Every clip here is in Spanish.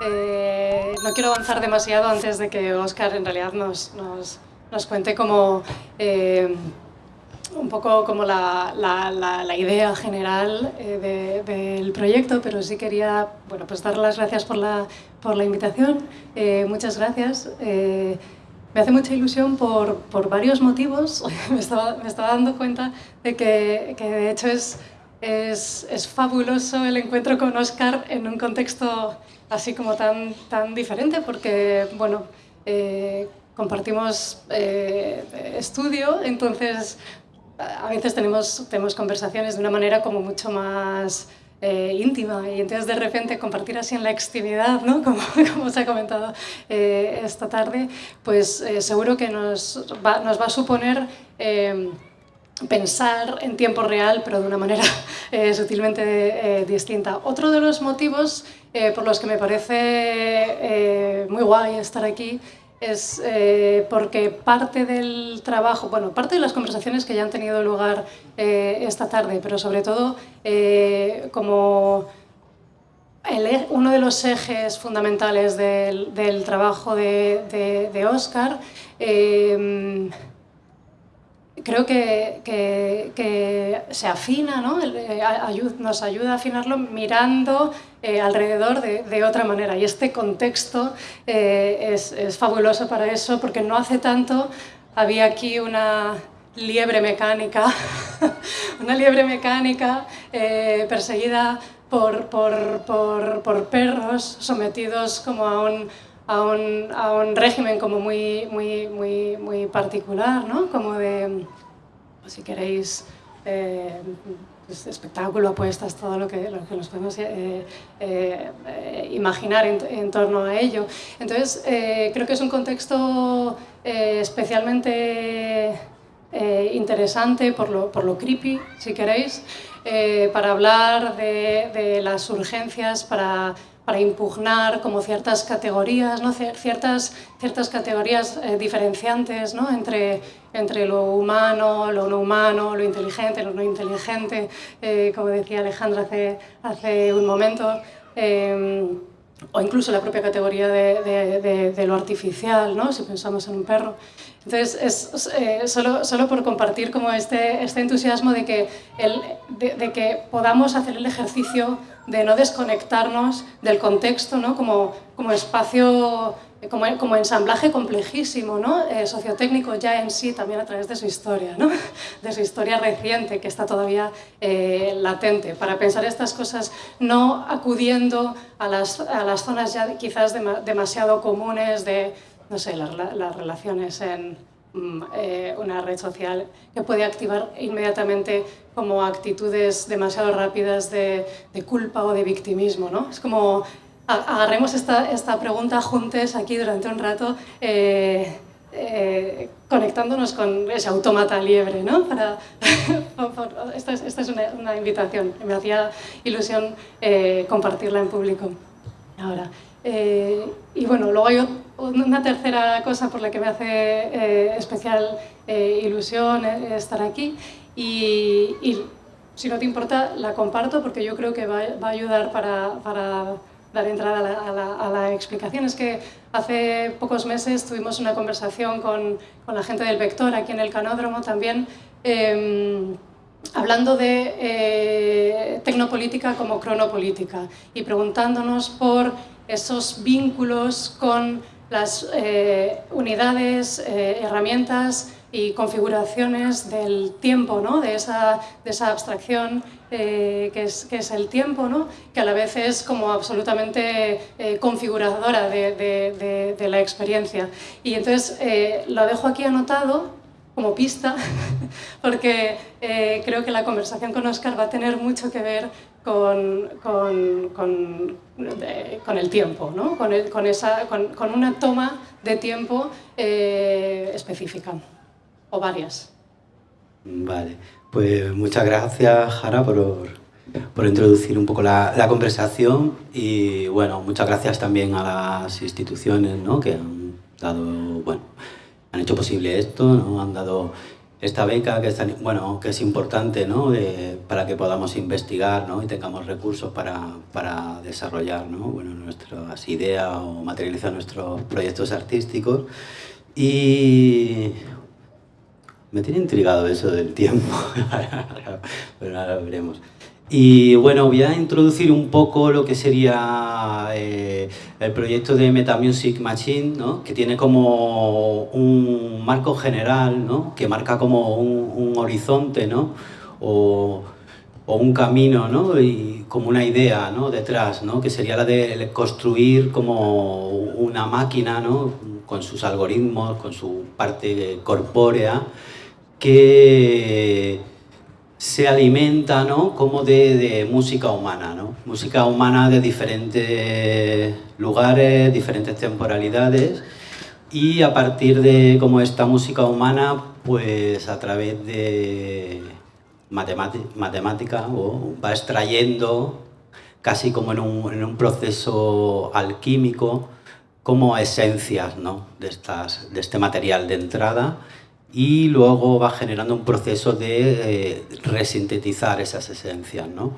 Eh, no quiero avanzar demasiado antes de que Oscar en realidad nos, nos, nos cuente como eh, un poco como la, la, la, idea general eh, de, del proyecto, pero sí quería bueno, pues dar las gracias por la, por la invitación. Muchas gracias. Me hace mucha ilusión por, por varios motivos. me, estaba, me estaba dando cuenta de que, que de hecho es, es, es, fabuloso el encuentro con Oscar en un contexto así como tan, tan diferente, porque bueno, compartimos estudio, entonces a veces tenemos, tenemos conversaciones de una manera como mucho más eh, íntima y entonces de repente compartir así en la extimidad, ¿no? como, como se ha comentado eh, esta tarde, pues eh, seguro que nos va, nos va a suponer eh, pensar en tiempo real, pero de una manera eh, sutilmente eh, distinta. Otro de los motivos eh, por los que me parece muy guay estar aquí es porque parte del trabajo, bueno, parte de las conversaciones que ya han tenido lugar esta tarde, pero sobre todo como el, e, uno de los ejes fundamentales del, del trabajo de, de, de Oscar, creo que, que, se afina, ¿no? Eh, nos ayuda a afinarlo mirando eh, alrededor de, otra manera. Y este contexto eh, es, fabuloso para eso, porque no hace tanto había aquí una liebre mecánica, una liebre mecánica perseguida por, por, por perros sometidos como a un a un, a un régimen como muy, muy, muy, muy particular, ¿no? Como de, si queréis, eh, pues espectáculo, apuestas, todo lo que, lo que nos podemos eh, eh, imaginar en, en, torno a ello. Entonces, creo que es un contexto especialmente interesante por lo, por lo creepy, si queréis, para hablar de, de las urgencias, para para impugnar como ciertas categorías, ¿no? ciertas, ciertas categorías eh, diferenciantes ¿no? entre, entre lo humano, lo no humano, lo inteligente, lo no inteligente, eh, como decía Alejandra hace, hace un momento, eh, o incluso la propia categoría de, de, lo artificial, ¿no? si pensamos en un perro. Entonces, es eh, solo, solo por compartir como este, este entusiasmo de que, el, de, que podamos hacer el ejercicio de no desconectarnos del contexto ¿no? como, como espacio, como, como ensamblaje complejísimo, ¿no? eh, sociotécnico ya en sí, también a través de su historia, ¿no? de su historia reciente, que está todavía eh, latente, para pensar estas cosas no acudiendo a las, a las zonas ya quizás demasiado comunes de no sé, las, las relaciones en mm, eh, una red social que puede activar inmediatamente como actitudes demasiado rápidas de, de culpa o de victimismo. ¿no? Es como agarremos esta, esta pregunta juntos aquí durante un rato eh, eh, conectándonos con ese automata liebre, ¿no? Para, esta es, esta es una, una, invitación, me hacía ilusión eh, compartirla en público. Ahora, eh, y bueno, luego hay una tercera cosa por la que me hace eh, especial eh, ilusión estar aquí y, y, si no te importa la comparto porque yo creo que va, va a ayudar para, para, dar entrada a la, explicación. Es que hace pocos meses tuvimos una conversación con, con la gente del Vector aquí en el Canódromo también em, hablando de eh, tecnopolítica como cronopolítica y preguntándonos por esos vínculos con las eh, unidades, eh, herramientas y configuraciones del tiempo, ¿no? de, esa, de esa abstracción eh, que, es, que es el tiempo, ¿no? que a la vez es como absolutamente eh, configuradora de, de, de, de, la experiencia. Y entonces eh, lo dejo aquí anotado como pista, porque eh, creo que la conversación con Oscar va a tener mucho que ver con, con, con, de, con el tiempo, ¿no? con, el, esa, con, una toma de tiempo eh, específica, o varias. Vale, pues muchas gracias, Jara, por, por introducir un poco la, la, conversación y bueno, muchas gracias también a las instituciones ¿no? que han dado, bueno, han hecho posible esto, ¿no? han dado esta beca que es, bueno, que es importante ¿no? para que podamos investigar ¿no? y tengamos recursos para, para desarrollar ¿no? bueno, nuestras ideas o materializar nuestros proyectos artísticos. Y me tiene intrigado eso del tiempo, pero ahora veremos. Y bueno, voy a introducir un poco lo que sería eh, el proyecto de Metamusic Machine, ¿no? que tiene como un marco general, ¿no? que marca como un, horizonte ¿no? o, o, un camino ¿no? y como una idea ¿no? detrás, ¿no? que sería la de construir como una máquina ¿no? con sus algoritmos, con su parte corpórea, que se alimenta ¿no? como de, música humana, ¿no? música humana de diferentes lugares, diferentes temporalidades y a partir de como esta música humana, pues a través de matemática o va extrayendo casi como en un, en un proceso alquímico como esencias ¿no? de, estas, de este material de entrada y luego va generando un proceso de eh, resintetizar esas esencias. ¿no?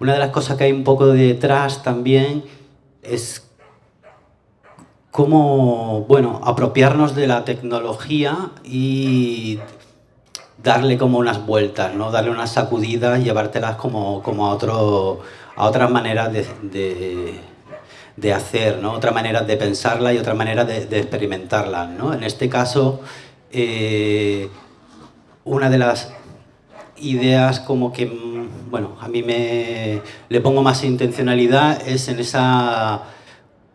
Una de las cosas que hay un poco detrás también es cómo bueno, apropiarnos de la tecnología y darle como unas vueltas, ¿no? darle unas sacudidas, llevártelas como, como a, otro, a otras maneras de, de, hacer, ¿no? otra manera de pensarla y otra manera de, de experimentarla. ¿no? En este caso, eh, una de las ideas como que, mm, bueno, a mí me le pongo más intencionalidad es en esa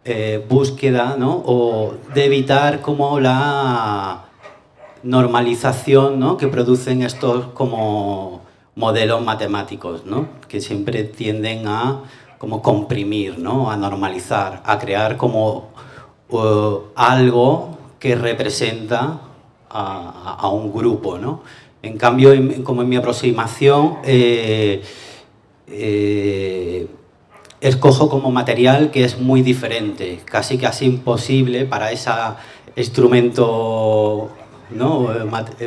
eh, búsqueda, ¿no? O de evitar como la normalización, ¿no? Que producen estos como modelos matemáticos, ¿no? Que siempre tienden a como comprimir, ¿no? A normalizar, a crear como uh, algo que representa a, un grupo. ¿no? En cambio, como en mi aproximación, eh, eh, escojo como material que es muy diferente, casi casi imposible para ese instrumento ¿no?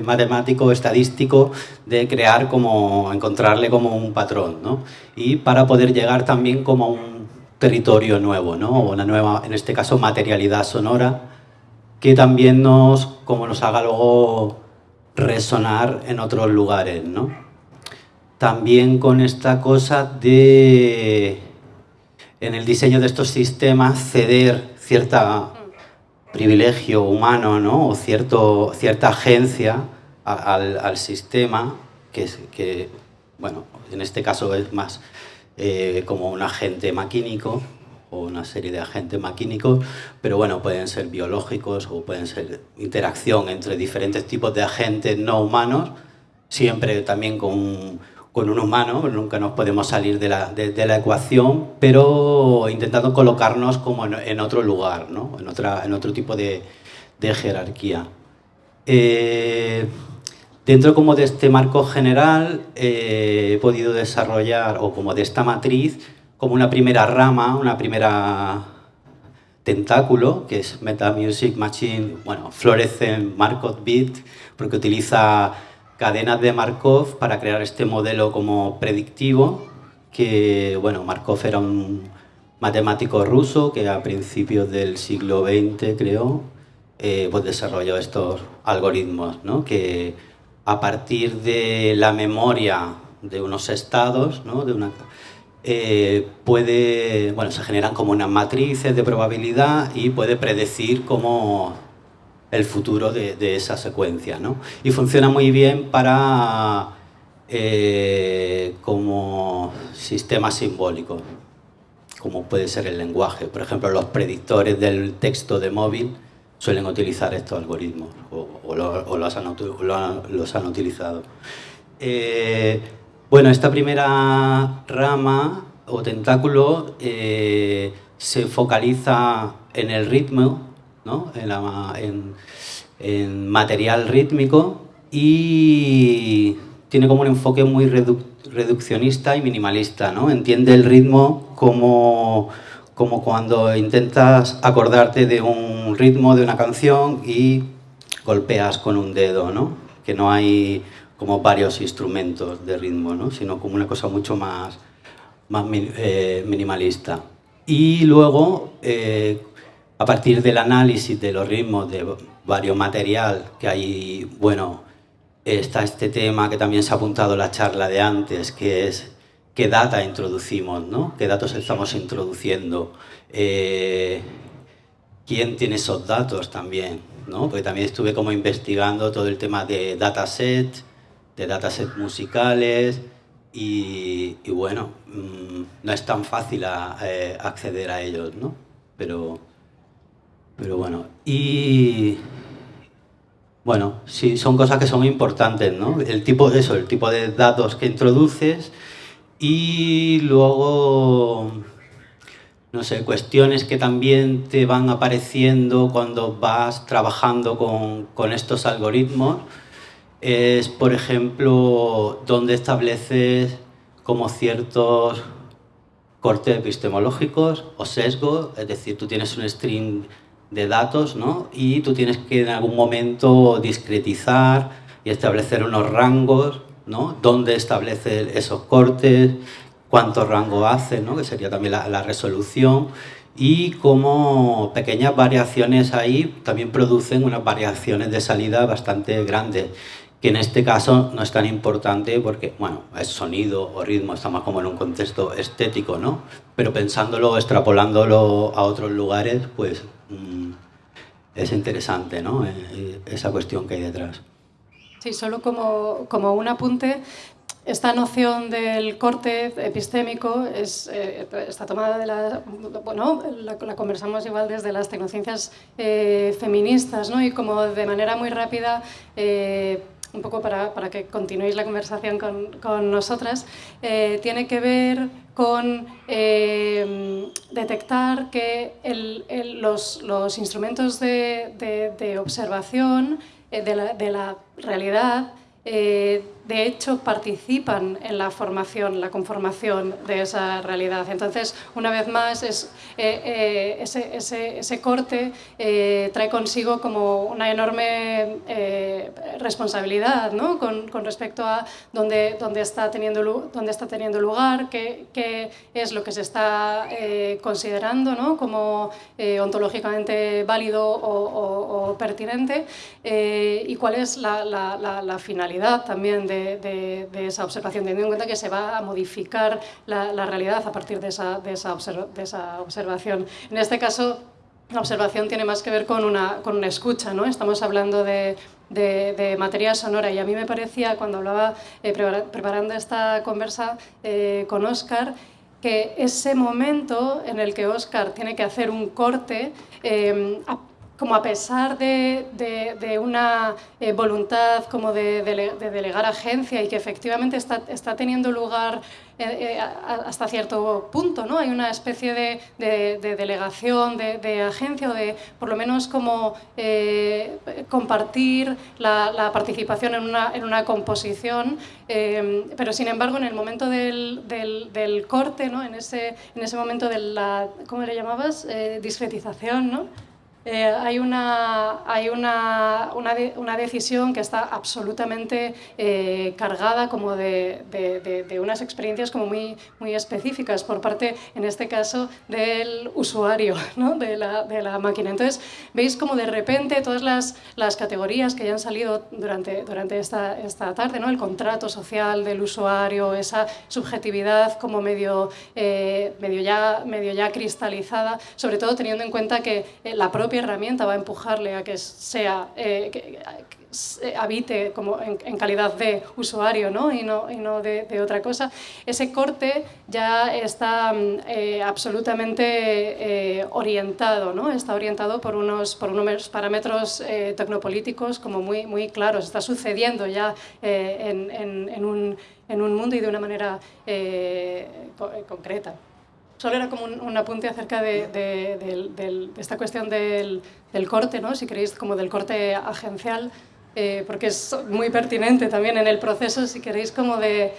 matemático, estadístico, de crear como, encontrarle como un patrón, ¿no? Y para poder llegar también como a un territorio nuevo, ¿no? Una nueva, en este caso, materialidad sonora, que también nos, como nos haga luego resonar en otros lugares, ¿no? También con esta cosa de, en el diseño de estos sistemas, ceder cierta privilegio humano, ¿no? O cierto, cierta agencia al, sistema, que, bueno, en este caso es más eh, como un agente maquínico, una serie de agentes maquínicos, pero bueno, pueden ser biológicos o pueden ser interacción entre diferentes tipos de agentes no humanos, siempre también con un, con un humano, nunca nos podemos salir de la, de, la ecuación, pero intentando colocarnos como en, otro lugar, ¿no? en, otra, en otro tipo de, de jerarquía. Eh, dentro como de este marco general eh, he podido desarrollar, o como de esta matriz, como una primera rama, una primera tentáculo, que es Meta Music Machine, bueno, Fluorescent Markov Bit, porque utiliza cadenas de Markov para crear este modelo como predictivo, que, bueno, Markov era un matemático ruso que a principios del siglo XX, creo, eh, pues desarrolló estos algoritmos, ¿no? que a partir de la memoria de unos estados, ¿no? Eh, puede, bueno, se generan como unas matrices de probabilidad y puede predecir como el futuro de, esa secuencia, ¿no? Y funciona muy bien para eh, como sistema simbólico, como puede ser el lenguaje. Por ejemplo, los predictores del texto de móvil suelen utilizar estos algoritmos o, los, han, utilizado. Eh, bueno, esta primera rama o tentáculo eh, se focaliza en el ritmo, ¿no? en, material rítmico y tiene como un enfoque muy reduccionista y minimalista. ¿no? Entiende el ritmo como, como cuando intentas acordarte de un ritmo de una canción y golpeas con un dedo, ¿no? que no hay como varios instrumentos de ritmo, ¿no? sino como una cosa mucho más, más eh, minimalista. Y luego, eh, a partir del análisis de los ritmos de varios material que hay, bueno, está este tema que también se ha apuntado en la charla de antes, que es qué data introducimos, ¿no? qué datos estamos introduciendo, eh, quién tiene esos datos también, ¿no? porque también estuve como investigando todo el tema de dataset, de dataset musicales, y, bueno, mm, no es tan fácil eh, acceder a ellos, ¿no? Pero, pero bueno, y bueno, sí, son cosas que son importantes, ¿no? El tipo de eso, el tipo de datos que introduces y luego, no sé, cuestiones que también te van apareciendo cuando vas trabajando con, con estos algoritmos es, por ejemplo, donde estableces como ciertos cortes epistemológicos o sesgos, es decir, tú tienes un string de datos ¿no? y tú tienes que en algún momento discretizar y establecer unos rangos, ¿no? dónde estableces esos cortes, cuánto rango hace, ¿no? que sería también la, la resolución, y como pequeñas variaciones ahí también producen unas variaciones de salida bastante grandes que en este caso no es tan importante porque, bueno, es sonido o ritmo, estamos como en un contexto estético, ¿no? Pero pensándolo, extrapolándolo a otros lugares, pues mm, es interesante, ¿no? Eh, eh, esa cuestión que hay detrás. Sí, solo como, como un apunte, esta noción del corte epistémico es, eh, está tomada de la... Bueno, la, conversamos igual desde las tecnociencias feministas, ¿no? Y como de manera muy rápida un poco para, para que continuéis la conversación con, con nosotras, eh, tiene que ver con eh, detectar que los, los, instrumentos de, de, de observación eh, de, la, de, la, realidad de hecho participan en la formación, la conformación de esa realidad. Entonces, una vez más, eh, eh, ese, corte eh, trae consigo como una enorme responsabilidad ¿no? con, respecto a dónde, está, teniendo, lugar, qué, es lo que se está considerando ¿no? como ontológicamente válido o, pertinente y cuál es la, finalidad también de, esa observación, teniendo en cuenta que se va a modificar la, realidad a partir de esa, de esa, observación. En este caso, la observación tiene más que ver con una, con una escucha, ¿no? Estamos hablando de, de, materia sonora y a mí me parecía, cuando hablaba, eh, preparando esta conversa eh, con Oscar, que ese momento en el que Oscar tiene que hacer un corte, eh, como a pesar de, de, una eh, voluntad como de, de, delegar agencia y que efectivamente está, está teniendo lugar eh, eh, hasta cierto punto, ¿no? Hay una especie de, delegación, de, agencia, o de por lo menos como compartir la, la, participación en una, en una composición, pero sin embargo en el momento del, del, del corte, ¿no? en, ese, en ese momento de la, ¿cómo le llamabas? discretización, ¿no? Eh, hay, una, hay una, una, una, decisión que está absolutamente eh, cargada como de, de, de, unas experiencias como muy, muy específicas por parte, en este caso, del usuario ¿no? de, la, de la máquina. Entonces, veis como de repente todas las, las categorías que ya han salido durante, durante esta, esta tarde, ¿no? el contrato social del usuario, esa subjetividad como medio, eh, medio, ya, medio ya cristalizada, sobre todo teniendo en cuenta que la propia herramienta va a empujarle a que sea, eh, que, habite como en, calidad de usuario ¿no? y no, y no de, otra cosa, ese corte ya está mm, eh, absolutamente eh, orientado, ¿no? está orientado por unos, por unos parámetros tecnopolíticos como muy, muy claros, está sucediendo ya en, en, un, en un mundo y de una manera concreta. Solo era como un, apunte acerca de, esta cuestión del, corte, ¿no? si queréis, como del corte agencial, eh, porque es muy pertinente también en el proceso, si queréis, como de,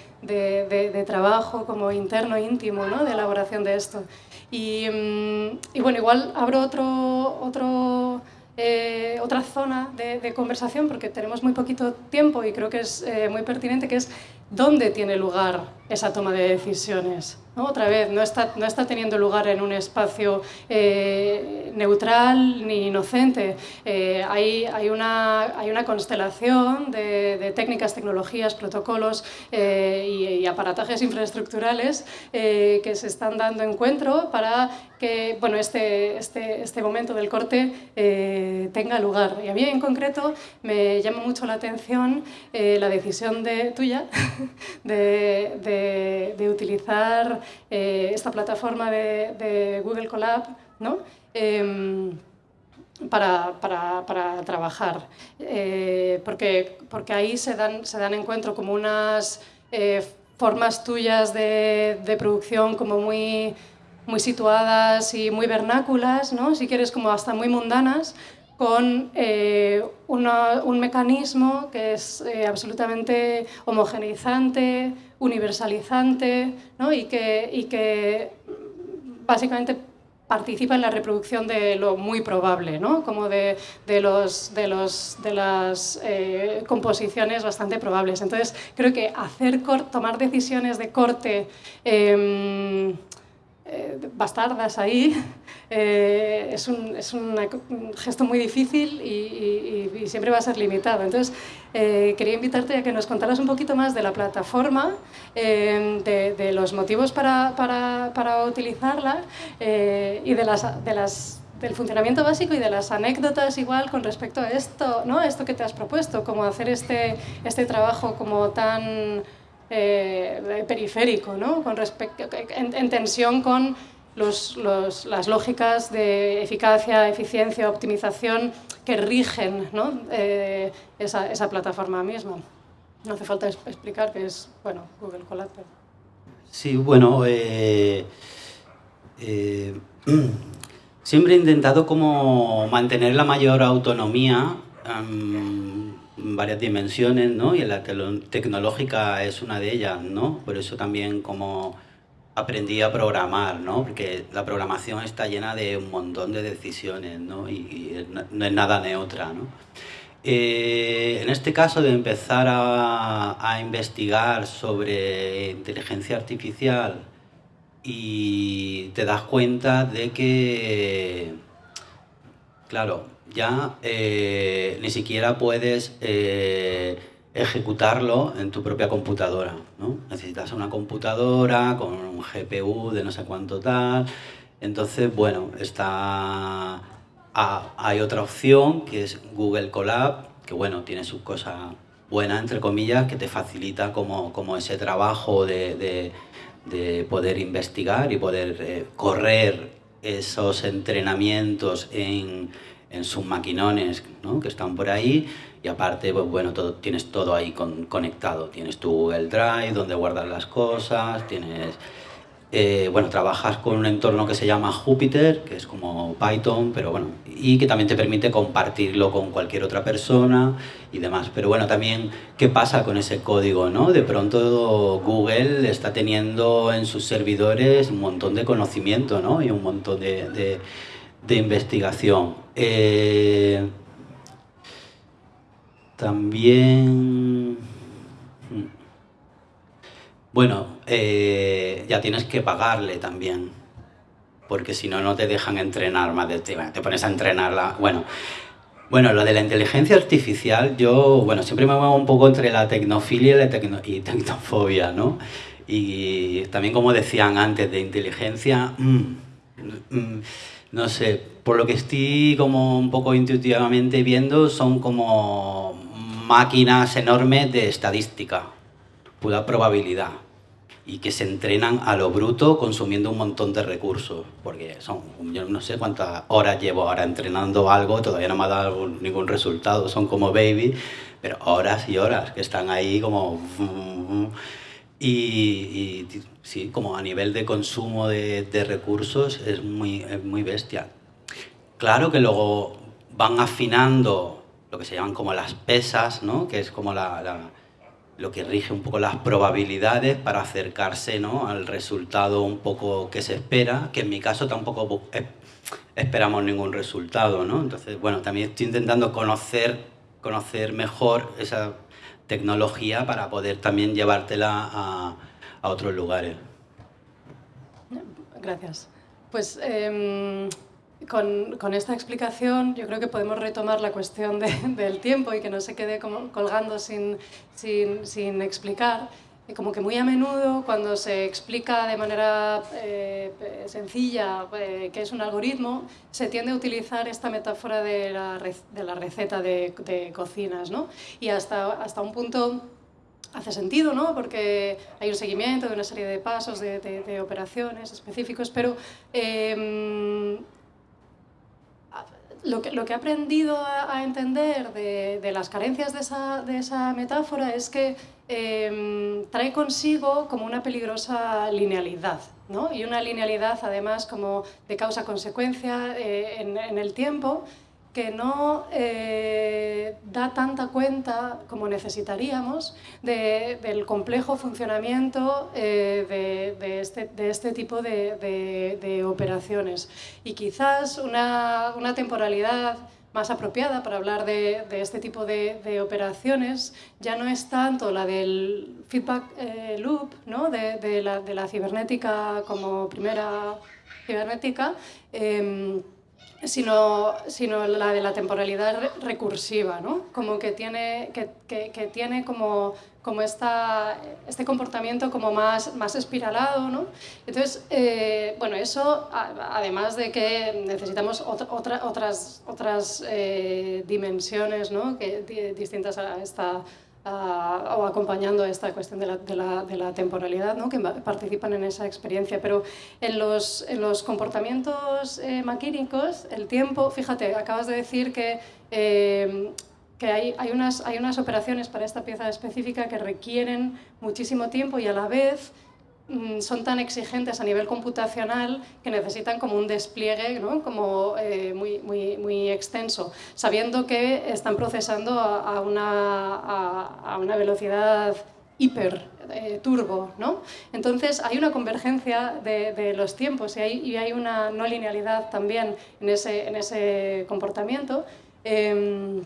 trabajo, como interno, íntimo, ¿no? de elaboración de esto. Y, mm, bueno, igual abro otro, otro eh, otra zona de, conversación, porque tenemos muy poquito tiempo y creo que es eh, muy pertinente, que es dónde tiene lugar esa toma de decisiones. Otra vez, no está, no está teniendo lugar en un espacio eh, neutral ni inocente. Eh, hay, una, hay, una, constelación de, técnicas, tecnologías, protocolos eh, y, aparatajes infraestructurales que se están dando encuentro para que bueno, este, este, este momento del corte tenga lugar. Y a mí en concreto me llama mucho la atención la decisión de, tuya de, de utilizar eh, esta plataforma de, Google Colab ¿no? Em, para, para, para, trabajar, eh, porque, porque ahí se dan, se dan encuentro como unas eh, formas tuyas de, de, producción como muy, muy situadas y muy vernáculas, ¿no? si quieres como hasta muy mundanas, con un mecanismo que es absolutamente homogeneizante, universalizante ¿no? y, que, y que básicamente participa en la reproducción de lo muy probable, ¿no? como de, de, los, de, los, de las eh, composiciones bastante probables. Entonces, creo que hacer tomar decisiones de corte eh, eh, bastardas ahí, eh, es, un, es un, gesto muy difícil y, siempre va a ser limitado. Entonces, eh, quería invitarte a que nos contaras un poquito más de la plataforma, de, los motivos para, para, para utilizarla y de las, de las del funcionamiento básico y de las anécdotas igual con respecto a esto, ¿no? esto que te has propuesto, como hacer este, este trabajo como tan eh, periférico, ¿no? con en, tensión con las lógicas de eficacia, eficiencia, optimización que rigen eh, esa, plataforma misma. No hace falta explicar que es bueno, Google Colab. Sí, bueno, eh, siempre he intentado como mantener la mayor autonomía varias dimensiones, ¿no? Y la tecnológica es una de ellas, ¿no? Por eso también como aprendí a programar, ¿no? Porque la programación está llena de un montón de decisiones, ¿no? Y, no es nada neutra, ¿no? Eh, en este caso de empezar a, a, investigar sobre inteligencia artificial y te das cuenta de que, claro, ya eh, ni siquiera puedes eh, ejecutarlo en tu propia computadora. ¿no? Necesitas una computadora con un GPU de no sé cuánto tal. Entonces, bueno, está, hay otra opción que es Google Colab, que bueno, tiene sus cosas buenas, entre comillas, que te facilita como, como ese trabajo de, de, de poder investigar y poder eh, correr esos entrenamientos en, en sus maquinones ¿no? que están por ahí y aparte, pues, bueno, todo, tienes todo ahí con, conectado. Tienes tu Google Drive donde guardas las cosas, tienes... Eh, bueno, trabajas con un entorno que se llama Jupyter, que es como Python, pero bueno, y que también te permite compartirlo con cualquier otra persona y demás. Pero bueno, también, ¿qué pasa con ese código, no? De pronto Google está teniendo en sus servidores un montón de conocimiento, ¿no? Y un montón de de investigación. Eh, también... Mm, bueno, eh, ya tienes que pagarle también, porque si no, no te dejan entrenar más de te, te pones a entrenarla. Bueno, bueno, lo de la inteligencia artificial, yo, bueno, siempre me muevo un poco entre la tecnofilia y la tecnofobia, ¿no? Y también como decían antes, de inteligencia... Mm, mm, no sé, por lo que estoy como un poco intuitivamente viendo, son como máquinas enormes de estadística, pura probabilidad, y que se entrenan a lo bruto consumiendo un montón de recursos, porque son, yo no sé cuántas horas llevo ahora entrenando algo, todavía no me ha dado ningún resultado, son como baby, pero horas y horas que están ahí como... Y, sí, como a nivel de consumo de, recursos es muy, muy bestia. Claro que luego van afinando lo que se llaman como las pesas, ¿no? que es como la, lo que rige un poco las probabilidades para acercarse ¿no? al resultado un poco que se espera, que en mi caso tampoco esperamos ningún resultado, ¿no? Entonces, bueno, también estoy intentando conocer, conocer mejor esa tecnología para poder también llevártela a, a otros lugares. Gracias. Pues em, con, con, esta explicación yo creo que podemos retomar la cuestión de, del tiempo y que no se quede como colgando sin, sin, sin explicar como que muy a menudo cuando se explica de manera eh, sencilla eh, qué es un algoritmo, se tiende a utilizar esta metáfora de la, de la receta de, de, cocinas, ¿no? Y hasta, hasta un punto hace sentido, ¿no? Porque hay un seguimiento de una serie de pasos, de, de operaciones específicos, pero eh, lo que, lo que, he aprendido a, entender de, de, las carencias de esa, de esa metáfora es que eh, trae consigo como una peligrosa linealidad, ¿no? y una linealidad además como de causa-consecuencia eh, en, el tiempo, que no eh, da tanta cuenta como necesitaríamos de, del complejo funcionamiento eh, este, de, este, tipo de, operaciones. Y quizás una, temporalidad más apropiada para hablar de, este tipo de, operaciones ya no es tanto la del feedback eh, loop, ¿no? de, la, cibernética como primera cibernética, em, sino, sino la de la temporalidad recursiva, ¿no? Como que tiene, que, que, que tiene como, como esta, este comportamiento como más, más espiralado, ¿no? Entonces, eh, bueno, eso, además de que necesitamos otra, otra, otras, otras eh, dimensiones, ¿no? Que, distintas a esta uh, o acompañando esta cuestión de la, de la, temporalidad, ¿no? que participan en esa experiencia. Pero en los, en los comportamientos eh, maquínicos, el tiempo, fíjate, acabas de decir que... Eh, que hay, hay, unas, hay unas operaciones para esta pieza específica que requieren muchísimo tiempo y a la vez son tan exigentes a nivel computacional que necesitan como un despliegue ¿no? como, eh, muy, muy, extenso, sabiendo que están procesando a, una, a, una, velocidad hiper eh, turbo. ¿no? Entonces hay una convergencia de, los tiempos y hay, una no linealidad también en ese, en ese comportamiento. Eh,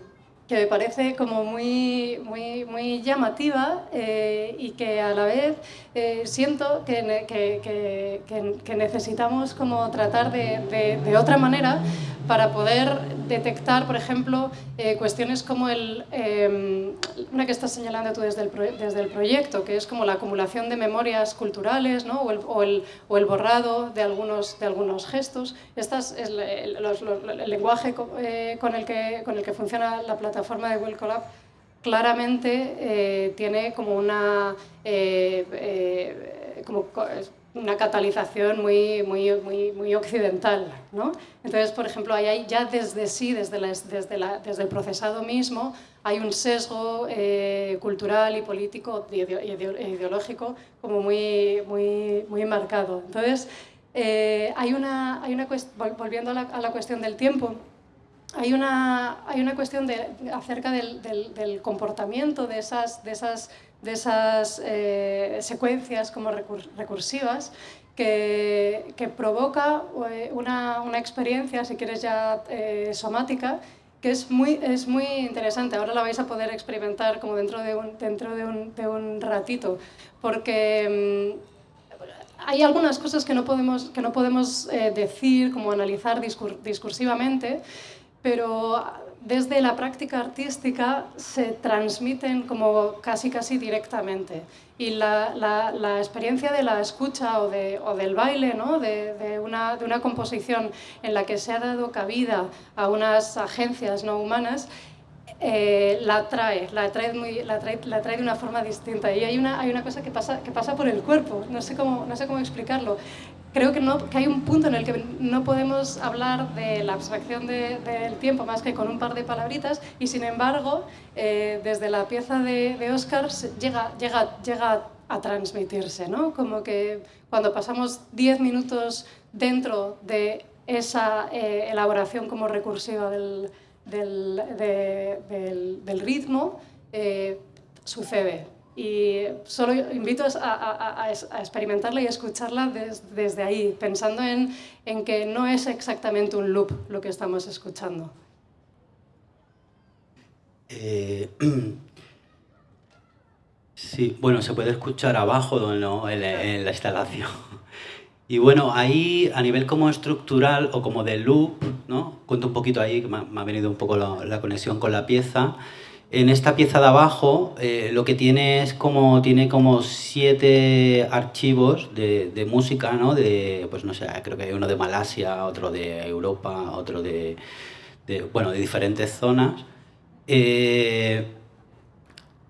que me parece como muy, muy, muy llamativa eh, y que a la vez eh, siento que, que, que, necesitamos como tratar de, de otra manera para poder detectar, por ejemplo, eh, cuestiones como el, eh, una que estás señalando tú desde el, desde el proyecto, que es como la acumulación de memorias culturales ¿no? o, el, o, el, borrado de algunos, de algunos gestos. Este es el, lenguaje eh, con, el que, con el que funciona la plataforma de Will Collab claramente eh, tiene como una eh, como una catalización muy, muy, muy, occidental. ¿no? Entonces, por ejemplo, ahí hay ya desde sí, desde, la, desde, la, desde el procesado mismo, hay un sesgo eh, cultural y político y ideológico como muy, muy, muy marcado. Entonces, eh, hay una, hay una volviendo a la, cuestión del tiempo, hay una, hay una cuestión de, acerca del, del, comportamiento de esas, de esas, de esas eh, secuencias como recursivas que, que provoca eh, una, una, experiencia, si quieres ya eh, somática, que es muy, es muy interesante. Ahora la vais a poder experimentar como dentro de un, dentro de un, de un ratito, porque mmm, hay algunas cosas que no podemos, que no podemos eh, decir, como analizar discur discursivamente, pero desde la práctica artística se transmiten como casi casi directamente. Y la, la, experiencia de la escucha o, de, o del baile, ¿no? de, de, una, de una composición en la que se ha dado cabida a unas agencias no humanas, eh, la trae, la trae, muy, la, trae, la trae de una forma distinta. Y hay una, hay una cosa que pasa, que pasa por el cuerpo, no sé cómo, no sé cómo explicarlo creo que, no, que hay un punto en el que no podemos hablar de la abstracción de, del tiempo más que con un par de palabritas y sin embargo eh, desde la pieza de, de Oscar llega, llega, llega a transmitirse, ¿no? Como que cuando pasamos 10 minutos dentro de esa eh, elaboración como recursiva del, del, de, del, del ritmo, eh, sucede y solo invito a, experimentarla y a escucharla desde ahí, pensando en, en que no es exactamente un loop lo que estamos escuchando. Eh, sí, bueno, se puede escuchar abajo ¿no? en, la instalación. Y bueno, ahí a nivel como estructural o como de loop, ¿no? cuento un poquito ahí, que me ha, venido un poco la, conexión con la pieza. En esta pieza de abajo eh, lo que tiene es como, tiene como siete archivos de, de, música, ¿no? De, pues no sé, creo que hay uno de Malasia, otro de Europa, otro de, de bueno, de diferentes zonas. Eh,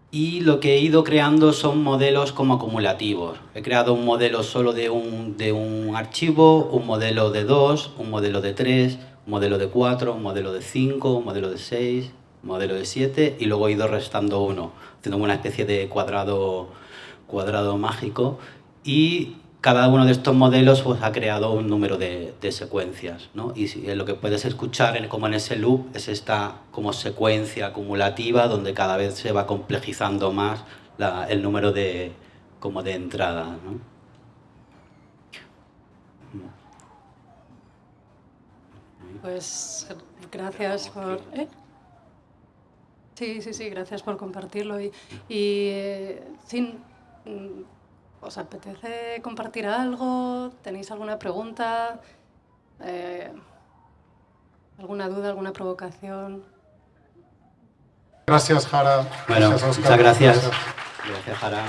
y lo que he ido creando son modelos como acumulativos. He creado un modelo solo de un, de un archivo, un modelo de dos, un modelo de tres, un modelo de cuatro, un modelo de cinco, un modelo de seis, modelo de siete y luego he ido restando uno, haciendo una especie de cuadrado, cuadrado mágico. Y cada uno de estos modelos pues, ha creado un número de, secuencias. ¿no? Y lo que puedes escuchar como en ese loop es esta como secuencia acumulativa donde cada vez se va complejizando más el número de, como de entrada. ¿no? Pues gracias por... ¿eh? Sí, sí, sí, gracias por compartirlo. Y, y eh, sin, ¿Os apetece compartir algo? ¿Tenéis alguna pregunta? Eh, ¿Alguna duda, alguna provocación? Gracias, Jara. Bueno, muchas gracias. Gracias, Jara.